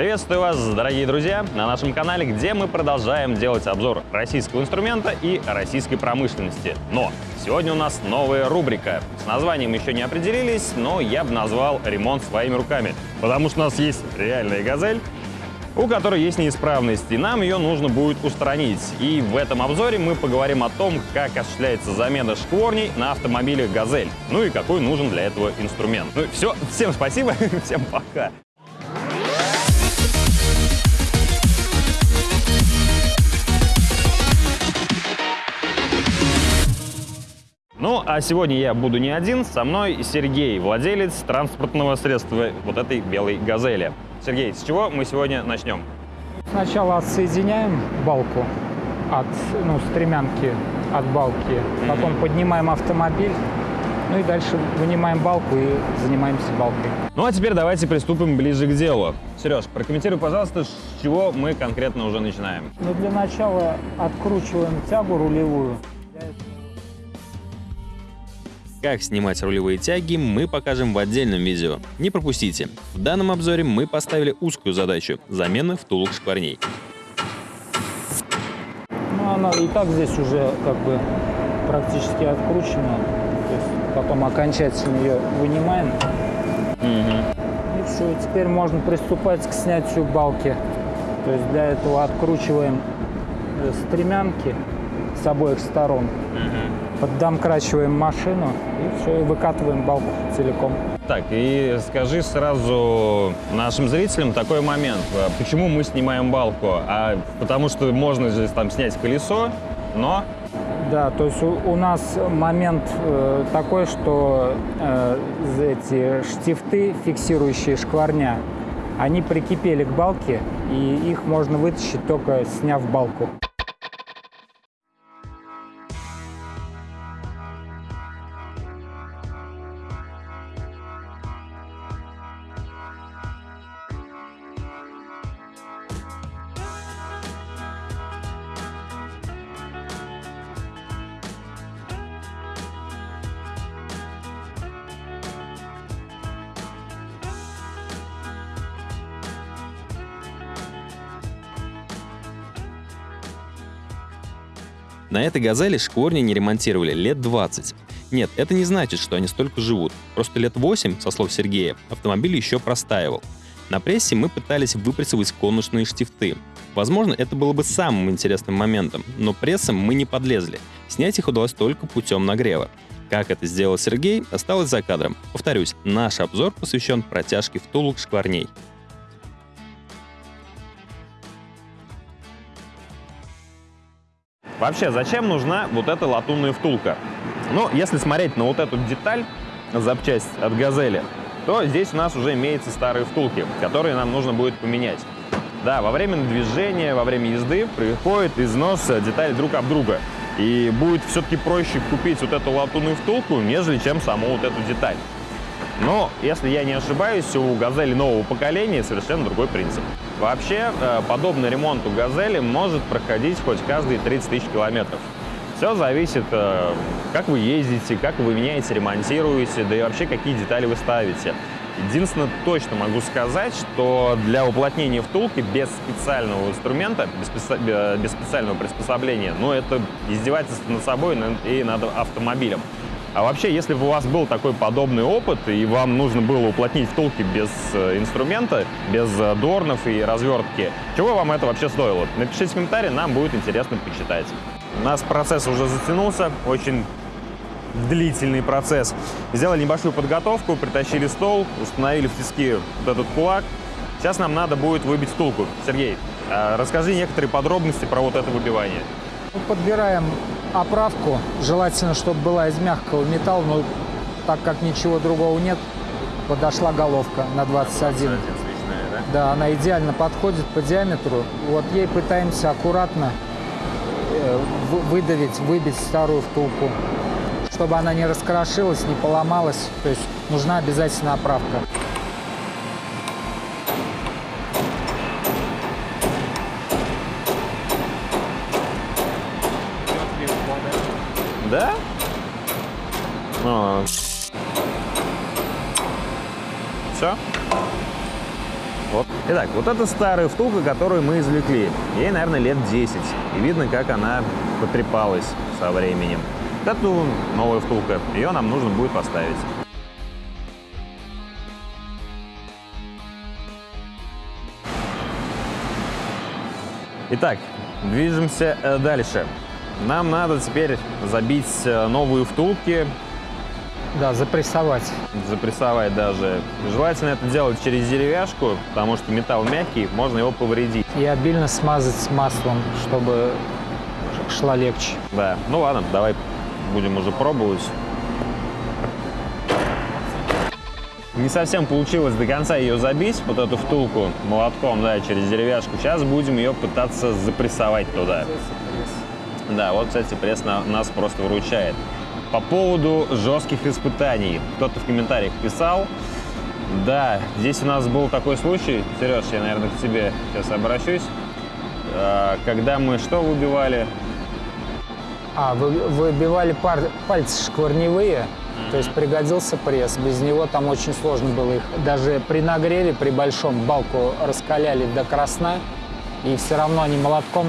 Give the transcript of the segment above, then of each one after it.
Приветствую вас, дорогие друзья, на нашем канале, где мы продолжаем делать обзор российского инструмента и российской промышленности. Но сегодня у нас новая рубрика. С названием еще не определились, но я бы назвал «Ремонт своими руками», потому что у нас есть реальная «Газель», у которой есть неисправность, и нам ее нужно будет устранить. И в этом обзоре мы поговорим о том, как осуществляется замена шкворней на автомобиле «Газель», ну и какой нужен для этого инструмент. Ну все, всем спасибо, всем пока! Ну, а сегодня я буду не один, со мной Сергей, владелец транспортного средства вот этой белой «Газели». Сергей, с чего мы сегодня начнем? Сначала отсоединяем балку от ну, стремянки от балки, потом поднимаем автомобиль, ну и дальше вынимаем балку и занимаемся балкой. Ну а теперь давайте приступим ближе к делу. Сереж, прокомментируй, пожалуйста, с чего мы конкретно уже начинаем. Ну для начала откручиваем тягу рулевую. Как снимать рулевые тяги, мы покажем в отдельном видео. Не пропустите. В данном обзоре мы поставили узкую задачу – замена втулок шкварней. Ну она и так здесь уже как бы практически откручена. То есть потом окончательно ее вынимаем. И все, теперь можно приступать к снятию балки. То есть для этого откручиваем э, стремянки с обоих сторон. Поддомкрачиваем машину и все, и выкатываем балку целиком. Так, и скажи сразу нашим зрителям такой момент. А Почему мы снимаем балку? А потому что можно здесь там снять колесо, но... Да, то есть у, у нас момент э, такой, что э, эти штифты, фиксирующие шкварня, они прикипели к балке, и их можно вытащить только сняв балку. На этой «Газели» шкворни не ремонтировали лет 20. Нет, это не значит, что они столько живут. Просто лет 8, со слов Сергея, автомобиль еще простаивал. На прессе мы пытались выпрессовать конусные штифты. Возможно, это было бы самым интересным моментом, но прессом мы не подлезли. Снять их удалось только путем нагрева. Как это сделал Сергей, осталось за кадром. Повторюсь, наш обзор посвящен протяжке втулок шкварней. Вообще, зачем нужна вот эта латунная втулка? Ну, если смотреть на вот эту деталь, запчасть от «Газели», то здесь у нас уже имеются старые втулки, которые нам нужно будет поменять. Да, во время движения, во время езды приходит износ деталей друг об друга. И будет все-таки проще купить вот эту латунную втулку, нежели чем саму вот эту деталь. Но, если я не ошибаюсь, у «Газели» нового поколения совершенно другой принцип. Вообще, э, подобный ремонт у «Газели» может проходить хоть каждые 30 тысяч километров. Все зависит, э, как вы ездите, как вы меняете, ремонтируете, да и вообще какие детали вы ставите. Единственное, точно могу сказать, что для уплотнения втулки без специального инструмента, без, без специального приспособления, ну, это издевательство над собой и над автомобилем. А вообще, если бы у вас был такой подобный опыт, и вам нужно было уплотнить втулки без э, инструмента, без э, дорнов и развертки, чего вам это вообще стоило? Напишите в комментарии, нам будет интересно почитать. У нас процесс уже затянулся, очень длительный процесс. Сделали небольшую подготовку, притащили стол, установили в тиски вот этот кулак. Сейчас нам надо будет выбить втулку. Сергей, э, расскажи некоторые подробности про вот это выбивание. Подбираем оправку, желательно, чтобы была из мягкого металла, но так как ничего другого нет, подошла головка на 21. Да, она идеально подходит по диаметру. Вот ей пытаемся аккуратно э, вы- выдавить, выбить старую втулку, чтобы она не раскрошилась, не поломалась. То есть нужна обязательно оправка. Да? Все? Вот. Итак, вот это старая втулка, которую мы извлекли. Ей, наверное, лет 10. И видно, как она потрепалась со временем. Вот эту новая втулка. Ее нам нужно будет поставить. Итак, движемся э, дальше. Нам надо теперь забить э, новые втулки, Да, запрессовать. запрессовать даже. Желательно это делать через деревяшку, потому что металл мягкий, можно его повредить. И обильно смазать маслом, чтобы шла легче. Да, ну ладно, давай будем уже пробовать. Не совсем получилось до конца ее забить, вот эту втулку молотком, да, через деревяшку. Сейчас будем ее пытаться запрессовать туда. Да, вот, кстати, пресс на- нас просто выручает. По поводу жестких испытаний. Кто-то в комментариях писал. Да, здесь у нас был такой случай. Сереж, я, наверное, к тебе сейчас обращусь. А, Когда мы что выбивали? А, вы, выбивали пар- пальцы шкварневые, то есть пригодился пресс. Без него там очень сложно было их. Даже при нагреве, при большом, балку раскаляли до красна, и все равно они молотком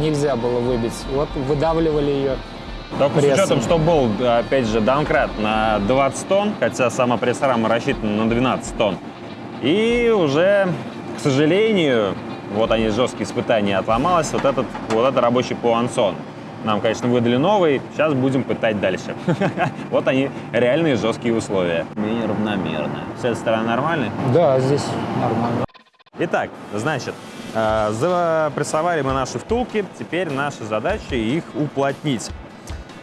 нельзя было выбить. Вот выдавливали ее. Только с прессом. учетом, что был, опять же, даункрат на 20 тонн, хотя сама пресс-рама рассчитана на 12 тонн. И уже, к сожалению, вот они жесткие испытания, отломалась вот этот, вот этот рабочий пуансон. Нам, конечно, выдали новый, сейчас будем пытать дальше. Вот они, реальные жесткие условия. Менее равномерно. С этой стороны нормальный? Да, здесь нормально. Итак, значит, запрессовали мы наши втулки, теперь наша задача их уплотнить.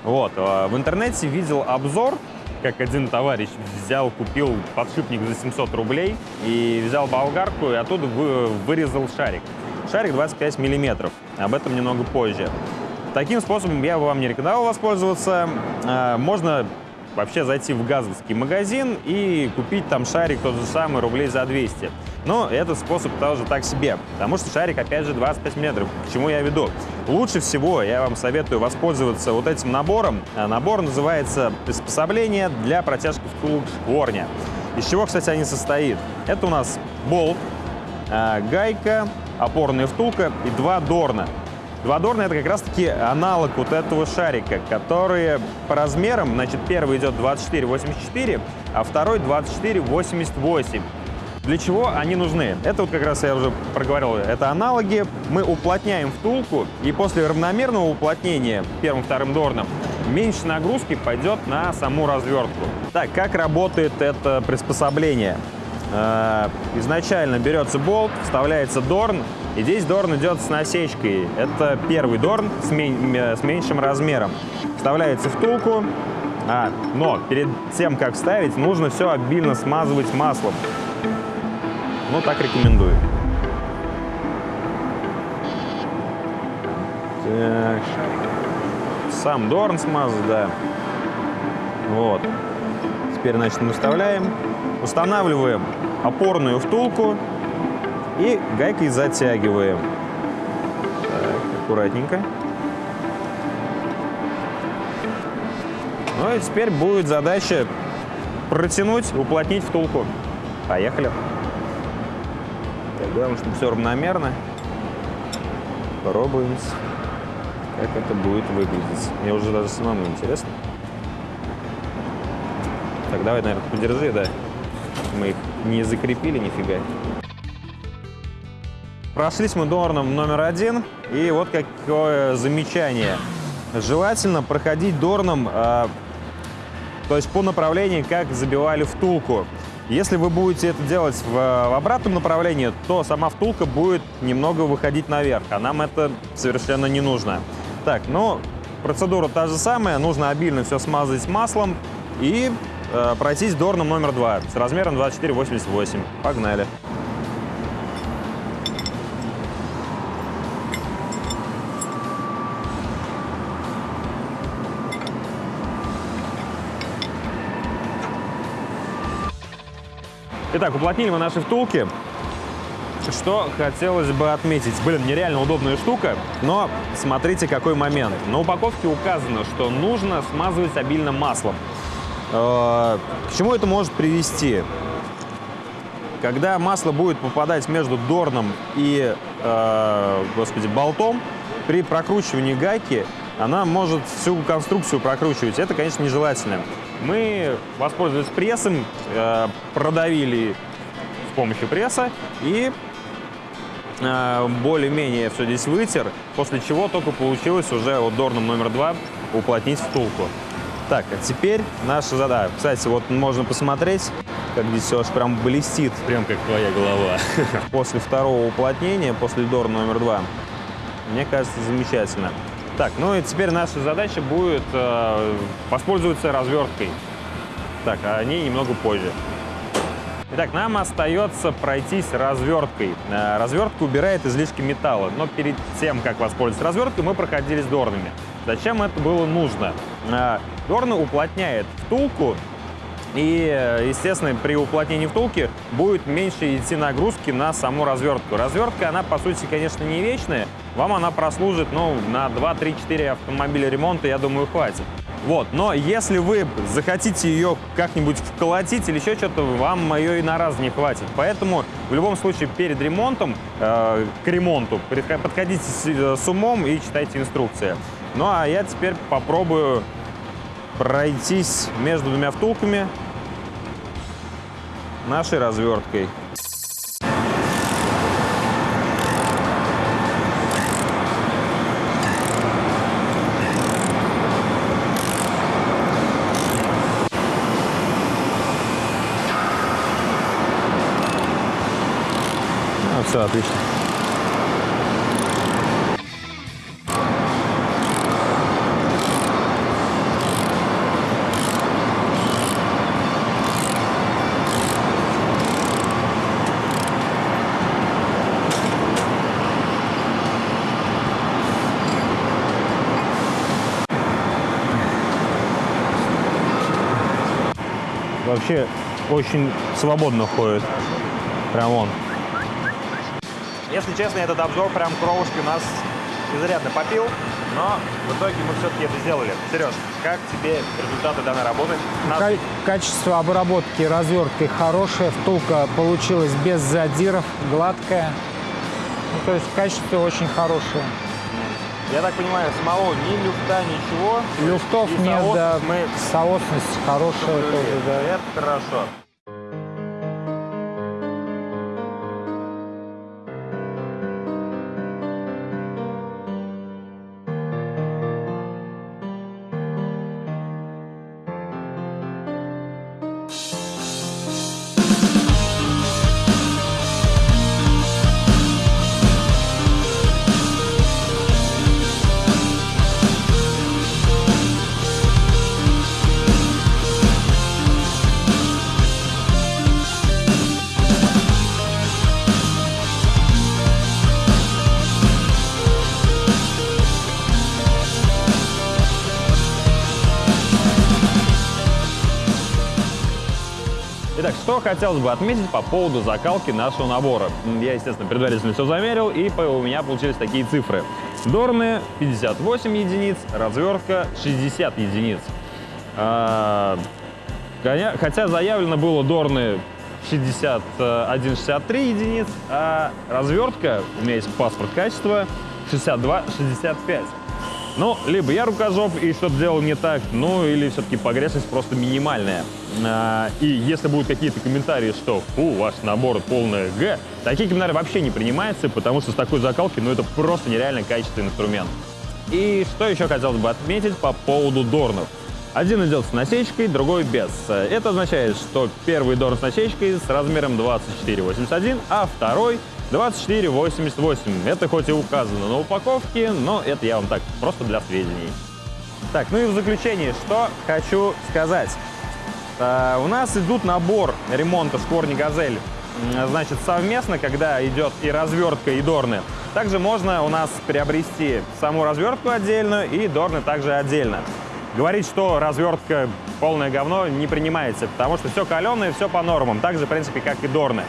Вот, э, в интернете видел обзор, как один товарищ взял, купил подшипник за 700 рублей и взял болгарку и оттуда вы- вырезал шарик. Шарик 25 миллиметров, об этом немного позже. Таким способом я бы вам не рекомендовал воспользоваться. Э, Можно вообще зайти в газовский магазин и купить там шарик тот же самый рублей за 200. Но этот способ тоже так себе, потому что шарик, опять же, 25 миллиметров. К чему я веду? Лучше всего я вам советую воспользоваться вот этим набором. А Набор называется «Приспособление для протяжки втулок шкворня». Из чего, кстати, они состоит? Это у нас болт, а, гайка, опорная втулка и два дорна. Два дорна это как раз-таки аналог вот этого шарика, которые по размерам, значит, первый идет 24,84, а второй 24,88. Для чего они нужны? Это вот как раз я уже проговорил, это аналоги. Мы уплотняем втулку, и после равномерного уплотнения первым-вторым дорном меньше нагрузки пойдет на саму развертку. Так, как работает это приспособление? Э, Изначально берется болт, вставляется дорн, и здесь дорн идет с насечкой. Это первый дорн с, э, с меньшим размером. Вставляется втулку, а, но перед тем, как вставить, нужно все обильно смазывать маслом. Ну, так рекомендую. Так. Сам дорн смазать, да. Вот. Теперь, значит, мы вставляем. Устанавливаем опорную втулку и гайкой затягиваем. Так, аккуратненько. Ну и теперь будет задача протянуть, уплотнить втулку. Поехали. Так, главное, чтобы все равномерно. Пробуем, как это будет выглядеть. Мне уже даже самому интересно. Так, давай, наверное, подержи, да. Мы их не закрепили нифига. Прошлись мы дорном номер один. И вот какое замечание. Желательно проходить дорном, э, то есть по направлению, как забивали втулку. Если вы будете это делать в, в обратном направлении, то сама втулка будет немного выходить наверх, а нам это совершенно не нужно. Так, ну, процедура та же самая. Нужно обильно все смазать маслом и э, пройтись дорном номер два с размером 24,88. Погнали. Итак, уплотнили мы наши втулки. Что хотелось бы отметить. Блин, нереально удобная штука, но смотрите, какой момент. На упаковке указано, что нужно смазывать обильно маслом. Э, К чему это может привести? когда масло будет попадать между дорном и, э, господи, болтом, при прокручивании гайки она может всю конструкцию прокручивать. Это, конечно, нежелательно. Мы воспользовались прессом, э, продавили с помощью пресса и э, более-менее все здесь вытер, после чего только получилось уже вот дорном номер два уплотнить втулку. Так, а теперь наша задача. Кстати, вот можно посмотреть, как здесь все аж прям блестит. Прям как твоя голова. После второго уплотнения, после дорна номер два, мне кажется, замечательно. Так, ну и теперь наша задача будет э, воспользоваться разверткой. Так, а о ней немного позже. Итак, нам остается пройтись разверткой. Э, развертка убирает излишки металла, но перед тем, как воспользоваться разверткой, мы проходились дорнами. Зачем это было нужно? Э, Дорны уплотняет втулку, и, естественно, при уплотнении втулки будет меньше идти нагрузки на саму развертку. Развертка, она, по сути, конечно, не вечная. Вам она прослужит, ну, на 2-3-4 автомобиля ремонта, я думаю, хватит. Вот, но если вы захотите ее как-нибудь вколотить или еще что-то, вам ее и на раз не хватит. Поэтому в любом случае перед ремонтом, э, к ремонту, подходите с, э, с умом и читайте инструкции. Ну а я теперь попробую пройтись между двумя втулками нашей разверткой. Ну, все, отлично. Вообще очень свободно ходит. Прям он. Если честно, этот обзор прям кровушки у нас изрядно попил, но в итоге мы все-таки это сделали. Сереж, как тебе результаты данной работы? Нас... Ка- качество обработки разверткой хорошее, втулка получилась без задиров, гладкая. Ну, то есть качество очень хорошее. Я так понимаю, самого ни люфта, ничего. Люфтов И нет, да. мы Соосность хорошая тоже, да. Это хорошо. Что хотелось бы отметить по поводу закалки нашего набора. Я, естественно, предварительно все замерил, и у меня получились такие цифры. Дорны 58 единиц, развертка 60 единиц. А, Хотя заявлено было Дорны 61-63 единиц, а развертка, у меня есть паспорт качества, 62-65. Ну, либо я рукожоп и что-то делал не так, ну, или все-таки погрешность просто минимальная. А, и если будут какие-то комментарии, что «Фу, ваш набор полное Г», такие комментарии вообще не принимаются, потому что с такой закалки, ну, это просто нереально качественный инструмент. И что еще хотелось бы отметить по поводу дорнов. Один идет с насечкой, другой без. Это означает, что первый дорн с насечкой с размером 24,81, а второй 24,88. Это хоть и указано на упаковке, но это я вам так, просто для сведений. Так, ну и в заключение, что хочу сказать. Э, у нас идут набор ремонта Шкорни Газель, значит, совместно, когда идет и развертка, и дорны. Также можно у нас приобрести саму развертку отдельно и дорны также отдельно. Говорить, что развертка полное говно, не принимается, потому что все каленое, все по нормам, так же, в принципе, как и дорны.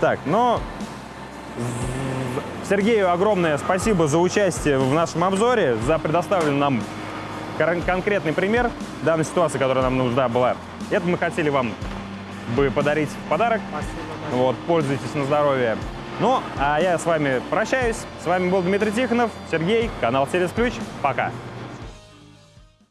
Так, но Сергею огромное спасибо за участие в нашем обзоре, за предоставленный нам кон- конкретный пример данной ситуации, которая нам нужна была. Это мы хотели вам бы подарить в подарок. Вот, пользуйтесь на здоровье. Ну, а я с вами прощаюсь. С вами был Дмитрий Тихонов, Сергей, канал Сервис Ключ. Пока.